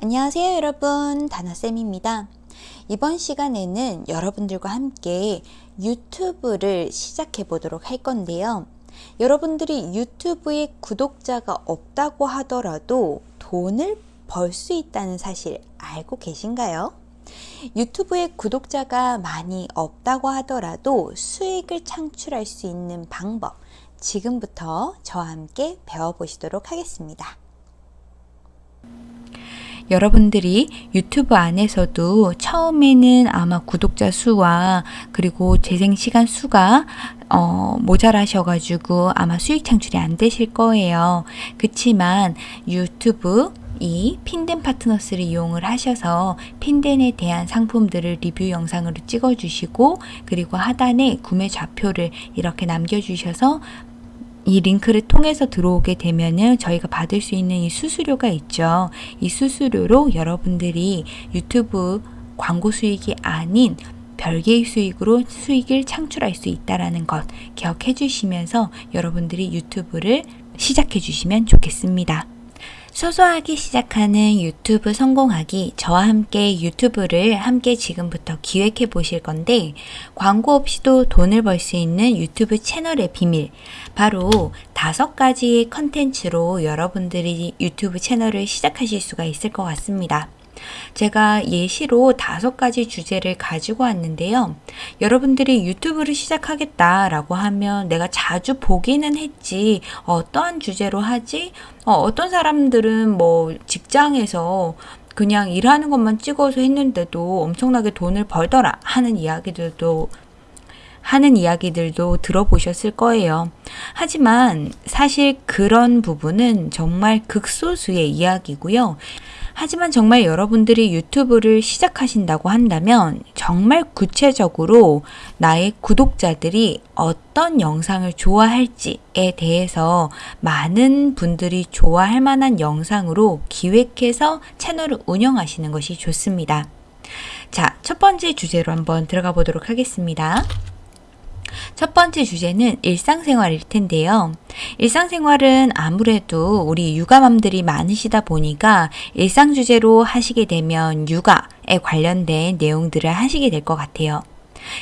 안녕하세요 여러분 다나쌤입니다 이번 시간에는 여러분들과 함께 유튜브를 시작해 보도록 할 건데요 여러분들이 유튜브에 구독자가 없다고 하더라도 돈을 벌 수 있다는 사실 알고 계신가요? 유튜브에 구독자가 많이 없다고 하더라도 수익을 창출할 수 있는 방법 지금부터 저와 함께 배워보시도록 하겠습니다. 여러분들이 유튜브 안에서도 처음에는 아마 구독자 수와 그리고 재생 시간 수가 어, 모자라셔가지고 아마 수익 창출이 안 되실 거예요. 그치만 유튜브 이 핀덴 파트너스를 이용을 하셔서 핀덴에 대한 상품들을 리뷰 영상으로 찍어주시고 그리고 하단에 구매 좌표를 이렇게 남겨주셔서 이 링크를 통해서 들어오게 되면은 저희가 받을 수 있는 이 수수료가 있죠. 이 수수료로 여러분들이 유튜브 광고 수익이 아닌 별개의 수익으로 수익을 창출할 수 있다라는 것 기억해 주시면서 여러분들이 유튜브를 시작해 주시면 좋겠습니다. 소소하게 시작하는 유튜브 성공하기 저와 함께 유튜브를 함께 지금부터 기획해 보실 건데 광고 없이도 돈을 벌 수 있는 유튜브 채널의 비밀 바로 다섯 가지의 컨텐츠로 여러분들이 유튜브 채널을 시작하실 수가 있을 것 같습니다. 제가 예시로 다섯 가지 주제를 가지고 왔는데요. 여러분들이 유튜브를 시작하겠다라고 하면 내가 자주 보기는 했지 어떠한 주제로 하지? 어, 떤 사람들은 뭐 직장에서 그냥 일하는 것만 찍어서 했는데도 엄청나게 돈을 벌더라 하는 이야기들도 하는 이야기들도 들어보셨을 거예요. 하지만 사실 그런 부분은 정말 극소수의 이야기고요. 하지만 정말 여러분들이 유튜브를 시작하신다고 한다면 정말 구체적으로 나의 구독자들이 어떤 영상을 좋아할지에 대해서 많은 분들이 좋아할 만한 영상으로 기획해서 채널을 운영하시는 것이 좋습니다. 자, 첫 번째 주제로 한번 들어가 보도록 하겠습니다. 첫 번째 주제는 일상생활일 텐데요. 일상생활은 아무래도 우리 육아맘들이 많으시다 보니까 일상 주제로 하시게 되면 육아에 관련된 내용들을 하시게 될 것 같아요.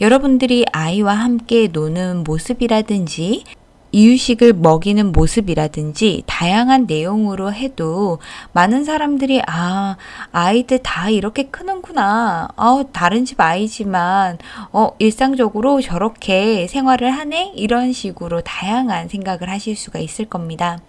여러분들이 아이와 함께 노는 모습이라든지 이유식을 먹이는 모습이라든지 다양한 내용으로 해도 많은 사람들이 아 아이들 다 이렇게 크는구나 어 다른 집 아이지만 어 일상적으로 저렇게 생활을 하네 이런 식으로 다양한 생각을 하실 수가 있을 겁니다.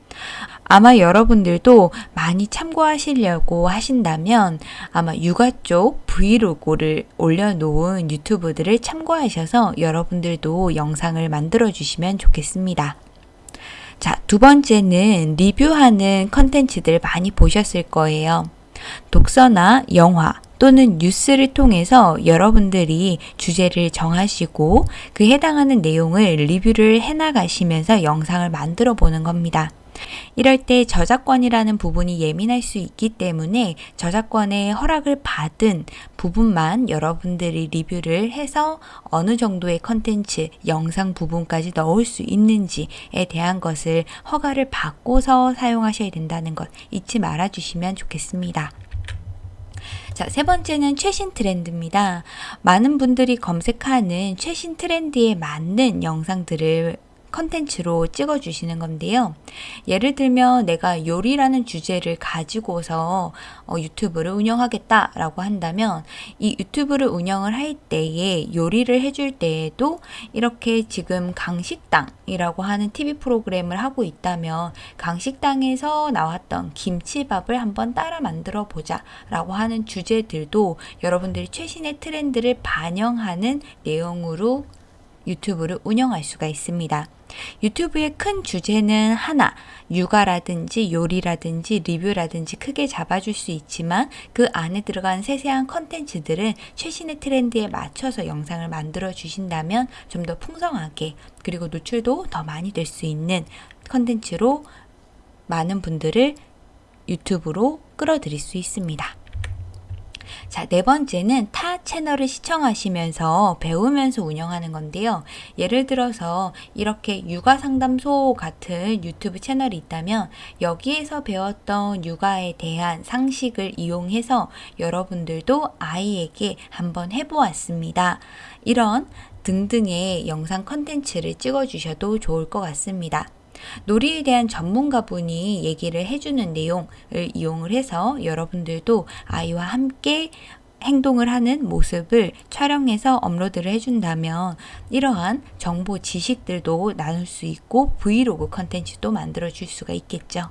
아마 여러분들도 많이 참고하시려고 하신다면 아마 육아 쪽 브이로그를 올려놓은 유튜브들을 참고하셔서 여러분들도 영상을 만들어 주시면 좋겠습니다. 자, 두 번째는 리뷰하는 컨텐츠들 많이 보셨을 거예요. 독서나 영화, 또는 뉴스를 통해서 여러분들이 주제를 정하시고 그 해당하는 내용을 리뷰를 해나가시면서 영상을 만들어 보는 겁니다. 이럴 때 저작권이라는 부분이 예민할 수 있기 때문에 저작권의 허락을 받은 부분만 여러분들이 리뷰를 해서 어느 정도의 컨텐츠, 영상 부분까지 넣을 수 있는지에 대한 것을 허가를 받고서 사용하셔야 된다는 것 잊지 말아 주시면 좋겠습니다. 자, 세 번째는 최신 트렌드입니다. 많은 분들이 검색하는 최신 트렌드에 맞는 영상들을 컨텐츠로 찍어주시는 건데요. 예를 들면 내가 요리라는 주제를 가지고서 어, 유튜브를 운영하겠다라고 한다면 이 유튜브를 운영을 할 때에 요리를 해줄 때에도 이렇게 지금 강식당이라고 하는 TV 프로그램을 하고 있다면 강식당에서 나왔던 김치밥을 한번 따라 만들어 보자 라고 하는 주제들도 여러분들이 최신의 트렌드를 반영하는 내용으로 유튜브를 운영할 수가 있습니다. 유튜브의 큰 주제는 하나, 육아라든지 요리라든지 리뷰라든지 크게 잡아줄 수 있지만 그 안에 들어간 세세한 컨텐츠들은 최신의 트렌드에 맞춰서 영상을 만들어 주신다면 좀 더 풍성하게 그리고 노출도 더 많이 될 수 있는 컨텐츠로 많은 분들을 유튜브로 끌어들일 수 있습니다. 자, 네 번째는 타 채널을 시청하시면서 배우면서 운영하는 건데요. 예를 들어서 이렇게 육아 상담소 같은 유튜브 채널이 있다면 여기에서 배웠던 육아에 대한 상식을 이용해서 여러분들도 아이에게 한번 해보았습니다. 이런 등등의 영상 컨텐츠를 찍어주셔도 좋을 것 같습니다. 놀이에 대한 전문가분이 얘기를 해주는 내용을 이용을 해서 여러분들도 아이와 함께 행동을 하는 모습을 촬영해서 업로드를 해준다면 이러한 정보 지식들도 나눌 수 있고 브이로그 컨텐츠도 만들어 줄 수가 있겠죠.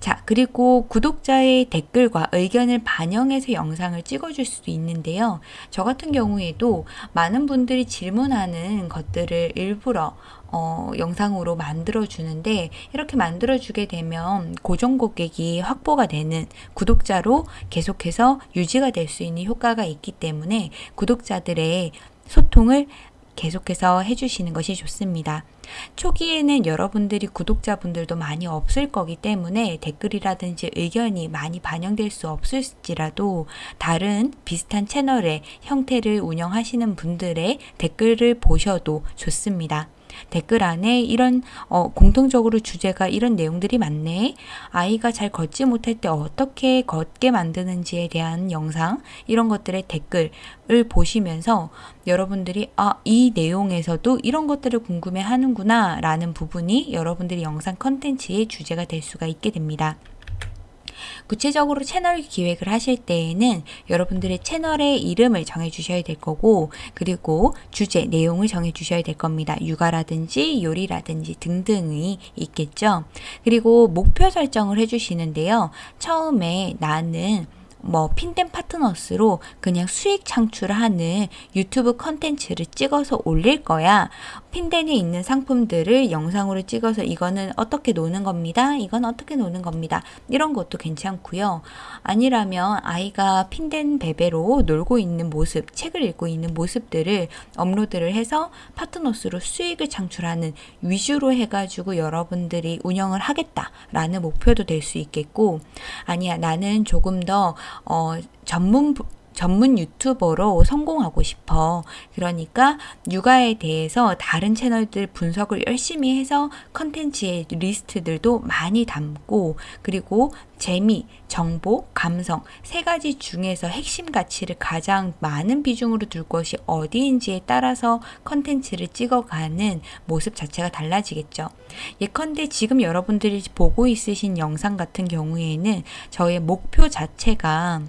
자, 그리고 구독자의 댓글과 의견을 반영해서 영상을 찍어줄 수도 있는데요. 저 같은 경우에도 많은 분들이 질문하는 것들을 일부러 어, 영상으로 만들어 주는데 이렇게 만들어 주게 되면 고정 고객이 확보가 되는 구독자로 계속해서 유지가 될 수 있는 효과가 있기 때문에 구독자들의 소통을 계속해서 해주시는 것이 좋습니다. 초기에는 여러분들이 구독자분들도 많이 없을 거기 때문에 댓글이라든지 의견이 많이 반영될 수 없을지라도 다른 비슷한 채널의 형태를 운영하시는 분들의 댓글을 보셔도 좋습니다. 댓글 안에 이런 어, 공통적으로 주제가 이런 내용들이 많네. 아이가 잘 걷지 못할 때 어떻게 걷게 만드는지에 대한 영상 이런 것들의 댓글을 보시면서 여러분들이 아, 이 내용에서도 이런 것들을 궁금해 하는구나 라는 부분이 여러분들이 영상 컨텐츠의 주제가 될 수가 있게 됩니다. 구체적으로 채널 기획을 하실 때에는 여러분들의 채널의 이름을 정해 주셔야 될 거고 그리고 주제, 내용을 정해 주셔야 될 겁니다. 육아라든지 요리라든지 등등이 있겠죠. 그리고 목표 설정을 해 주시는데요. 처음에 나는 뭐 핀덴 파트너스로 그냥 수익 창출하는 유튜브 컨텐츠를 찍어서 올릴 거야. 핀덴에 있는 상품들을 영상으로 찍어서 이거는 어떻게 노는 겁니다. 이건 어떻게 노는 겁니다. 이런 것도 괜찮고요. 아니라면 아이가 핀덴 베베로 놀고 있는 모습, 책을 읽고 있는 모습들을 업로드를 해서 파트너스로 수익을 창출하는 위주로 해가지고 여러분들이 운영을 하겠다라는 목표도 될 수 있겠고 아니야 나는 조금 더 어, 전문 전문 유튜버로 성공하고 싶어. 그러니까 육아에 대해서 다른 채널들 분석을 열심히 해서 컨텐츠의 리스트들도 많이 담고 그리고 재미, 정보, 감성 세 가지 중에서 핵심 가치를 가장 많은 비중으로 둘 것이 어디인지에 따라서 컨텐츠를 찍어가는 모습 자체가 달라지겠죠. 예컨대 지금 여러분들이 보고 있으신 영상 같은 경우에는 저의 목표 자체가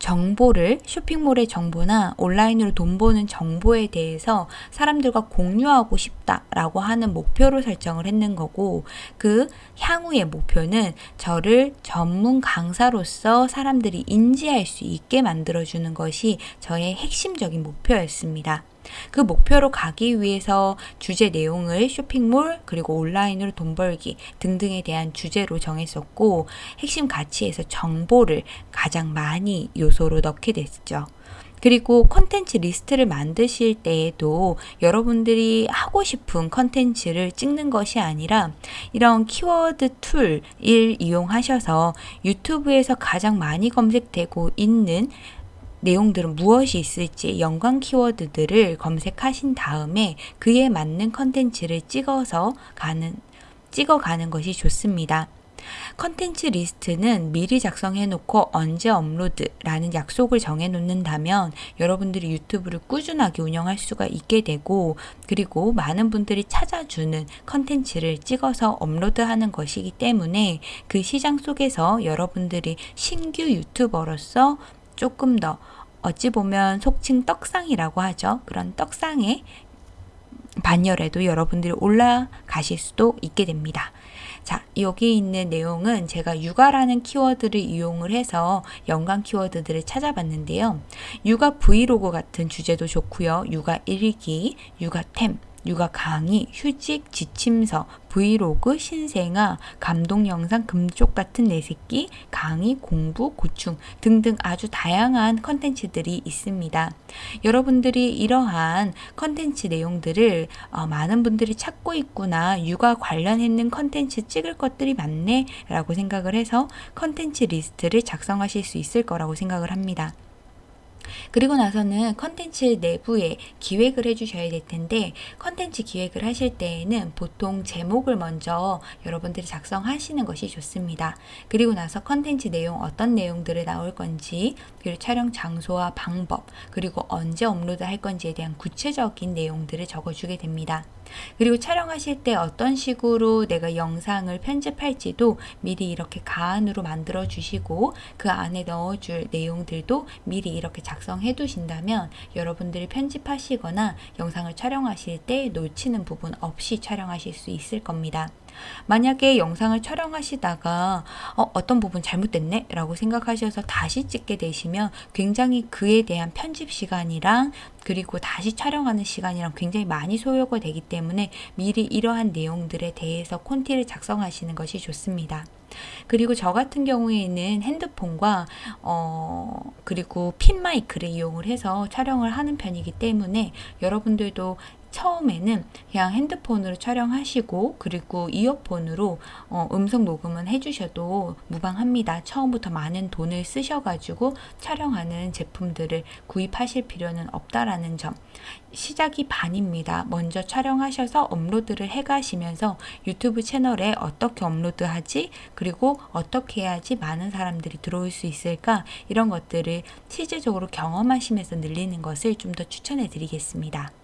정보를 쇼핑몰의 정보나 온라인으로 돈 버는 정보에 대해서 사람들과 공유하고 싶다라고 하는 목표로 설정을 했는 거고 그 향후의 목표는 저를 전문 강사로서 사람들이 인지할 수 있게 만들어주는 것이 저의 핵심적인 목표였습니다. 그 목표로 가기 위해서 주제 내용을 쇼핑몰 그리고 온라인으로 돈 벌기 등등에 대한 주제로 정했었고 핵심 가치에서 정보를 가장 많이 요소로 넣게 됐죠. 그리고 컨텐츠 리스트를 만드실 때에도 여러분들이 하고 싶은 컨텐츠를 찍는 것이 아니라 이런 키워드 툴을 이용하셔서 유튜브에서 가장 많이 검색되고 있는 내용들은 무엇이 있을지 연관 키워드들을 검색하신 다음에 그에 맞는 컨텐츠를 찍어서 가는 찍어가는 것이 좋습니다. 컨텐츠 리스트는 미리 작성해 놓고 언제 업로드라는 약속을 정해 놓는다면 여러분들이 유튜브를 꾸준하게 운영할 수가 있게 되고 그리고 많은 분들이 찾아주는 컨텐츠를 찍어서 업로드하는 것이기 때문에 그 시장 속에서 여러분들이 신규 유튜버로서 조금 더 어찌 보면 속칭 떡상이라고 하죠. 그런 떡상의 반열에도 여러분들이 올라가실 수도 있게 됩니다. 자, 여기 있는 내용은 제가 육아라는 키워드를 이용을 해서 연관 키워드들을 찾아봤는데요. 육아 브이로그 같은 주제도 좋고요. 육아 일기, 육아템, 육아 강의, 휴직, 지침서, 브이로그, 신생아, 감동 영상, 금쪽 같은 내 새끼, 강의, 공부, 고충 등등 아주 다양한 컨텐츠들이 있습니다. 여러분들이 이러한 컨텐츠 내용들을 어, 많은 분들이 찾고 있구나, 육아 관련했는 컨텐츠 찍을 것들이 많네 라고 생각을 해서 컨텐츠 리스트를 작성하실 수 있을 거라고 생각을 합니다. 그리고 나서는 컨텐츠 내부에 기획을 해주셔야 될 텐데 컨텐츠 기획을 하실 때에는 보통 제목을 먼저 여러분들이 작성하시는 것이 좋습니다. 그리고 나서 컨텐츠 내용 어떤 내용들을 나올 건지 그리고 촬영 장소와 방법 그리고 언제 업로드 할 건지에 대한 구체적인 내용들을 적어주게 됩니다. 그리고 촬영하실 때 어떤 식으로 내가 영상을 편집할지도 미리 이렇게 가안으로 만들어 주시고 그 안에 넣어줄 내용들도 미리 이렇게 작성해 두신다면 여러분들이 편집하시거나 영상을 촬영하실 때 놓치는 부분 없이 촬영하실 수 있을 겁니다. 만약에 영상을 촬영하시다가 어, 떤 부분 잘못됐네 라고 생각하셔서 다시 찍게 되시면 굉장히 그에 대한 편집 시간이랑 그리고 다시 촬영하는 시간이랑 굉장히 많이 소요가 되기 때문에 미리 이러한 내용들에 대해서 콘티를 작성하시는 것이 좋습니다. 그리고 저 같은 경우에는 핸드폰과 어 그리고 핀 마이크를 이용을 해서 촬영을 하는 편이기 때문에 여러분들도 처음에는 그냥 핸드폰으로 촬영하시고 그리고 이어폰으로 어, 음성 녹음은 해주셔도 무방합니다. 처음부터 많은 돈을 쓰셔가지고 촬영하는 제품들을 구입하실 필요는 없다라는 점. 시작이 반입니다. 먼저 촬영하셔서 업로드를 해가시면서 유튜브 채널에 어떻게 업로드하지 그리고 어떻게 해야지 많은 사람들이 들어올 수 있을까 이런 것들을 실제적으로 경험하시면서 늘리는 것을 좀 더 추천해 드리겠습니다.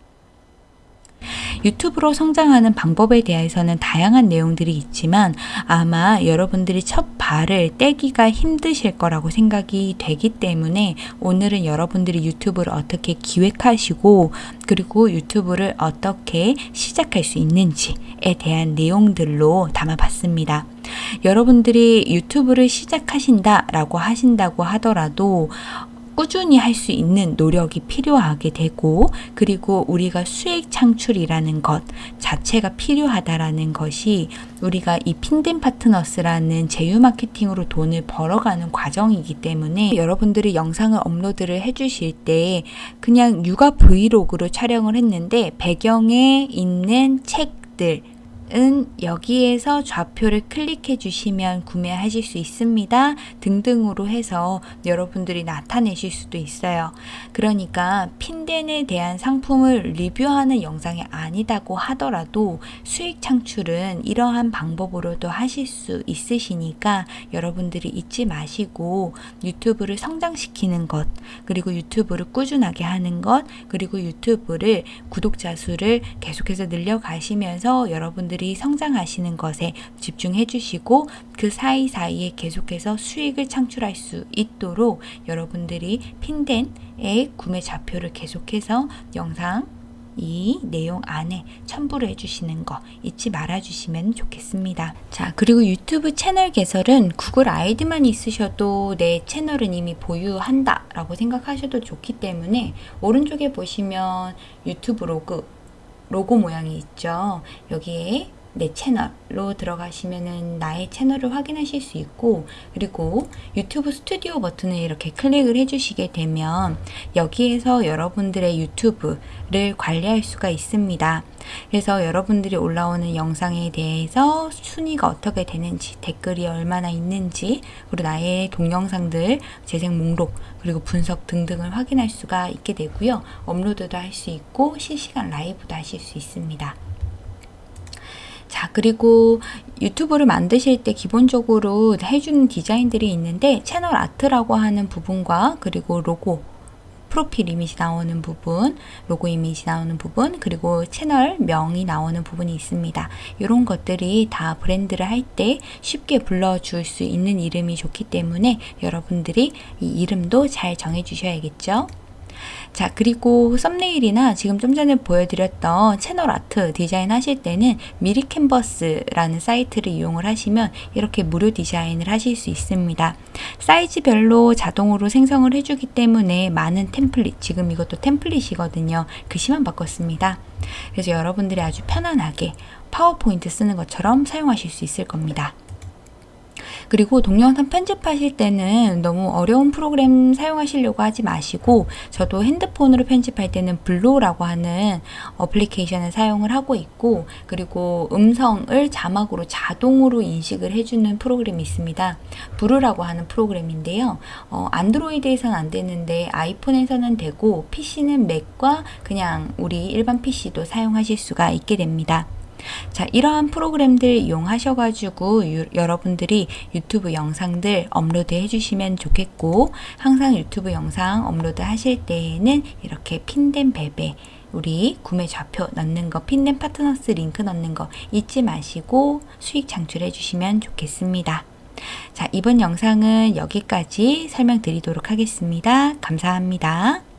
유튜브로 성장하는 방법에 대해서는 다양한 내용들이 있지만 아마 여러분들이 첫 발을 떼기가 힘드실 거라고 생각이 되기 때문에 오늘은 여러분들이 유튜브를 어떻게 기획하시고 그리고 유튜브를 어떻게 시작할 수 있는지에 대한 내용들로 담아봤습니다. 여러분들이 유튜브를 시작하신다라고 하신다고 하더라도 꾸준히 할 수 있는 노력이 필요하게 되고 그리고 우리가 수익 창출이라는 것 자체가 필요하다라는 것이 우리가 이 핀덴 파트너스라는 제휴 마케팅으로 돈을 벌어가는 과정이기 때문에 여러분들이 영상을 업로드를 해주실 때 그냥 육아 브이로그로 촬영을 했는데 배경에 있는 책들 은 여기에서 좌표를 클릭해 주시면 구매하실 수 있습니다. 등등으로 해서 여러분들이 나타내실 수도 있어요. 그러니까 핀덴에 대한 상품을 리뷰하는 영상이 아니다고 하더라도 수익 창출은 이러한 방법으로도 하실 수 있으시니까 여러분들이 잊지 마시고 유튜브를 성장시키는 것, 그리고 유튜브를 꾸준하게 하는 것, 그리고 유튜브를 구독자 수를 계속해서 늘려가시면서 여러분들 여러분들이 성장하시는 것에 집중해 주시고 그 사이사이에 계속해서 수익을 창출할 수 있도록 여러분들이 핀덴의 구매 좌표를 계속해서 영상 이 내용 안에 첨부를 해주시는 거 잊지 말아 주시면 좋겠습니다. 자, 그리고 유튜브 채널 개설은 구글 아이디만 있으셔도 내 채널은 이미 보유한다 라고 생각하셔도 좋기 때문에 오른쪽에 보시면 유튜브 로그 로고 모양이 있죠. 여기에 내 채널로 들어가시면은 나의 채널을 확인하실 수 있고 그리고 유튜브 스튜디오 버튼을 이렇게 클릭을 해주시게 되면 여기에서 여러분들의 유튜브를 관리할 수가 있습니다. 그래서 여러분들이 올라오는 영상에 대해서 순위가 어떻게 되는지 댓글이 얼마나 있는지 그리고 나의 동영상들 재생 목록 그리고 분석 등등을 확인할 수가 있게 되고요. 업로드도 할 수 있고 실시간 라이브도 하실 수 있습니다. 자, 그리고 유튜브를 만드실 때 기본적으로 해주는 디자인들이 있는데 채널 아트라고 하는 부분과 그리고 로고 프로필 이미지 나오는 부분, 로고 이미지 나오는 부분, 그리고 채널 명이 나오는 부분이 있습니다. 이런 것들이 다 브랜드를 할 때 쉽게 불러줄 수 있는 이름이 좋기 때문에 여러분들이 이 이름도 잘 정해 주셔야겠죠. 자, 그리고 썸네일이나 지금 좀 전에 보여드렸던 채널 아트 디자인 하실 때는 미리 캔버스라는 사이트를 이용을 하시면 이렇게 무료 디자인을 하실 수 있습니다. 사이즈별로 자동으로 생성을 해주기 때문에 많은 템플릿, 지금 이것도 템플릿이거든요. 글씨만 바꿨습니다. 그래서 여러분들이 아주 편안하게 파워포인트 쓰는 것처럼 사용하실 수 있을 겁니다. 그리고 동영상 편집하실 때는 너무 어려운 프로그램 사용하시려고 하지 마시고 저도 핸드폰으로 편집할 때는 블로라고 하는 어플리케이션을 사용을 하고 있고 그리고 음성을 자막으로 자동으로 인식을 해주는 프로그램이 있습니다. Vrew라고 하는 프로그램인데요. 어, 안드로이드에서는 안 되는데 아이폰에서는 되고 PC는 맥과 그냥 우리 일반 PC도 사용하실 수가 있게 됩니다. 자, 이러한 프로그램들 이용하셔가지고 유, 여러분들이 유튜브 영상들 업로드 해주시면 좋겠고 항상 유튜브 영상 업로드 하실 때에는 이렇게 핀덴 베베 우리 구매 좌표 넣는 거, 핀덴 파트너스 링크 넣는 거 잊지 마시고 수익 창출해 주시면 좋겠습니다. 자, 이번 영상은 여기까지 설명드리도록 하겠습니다. 감사합니다.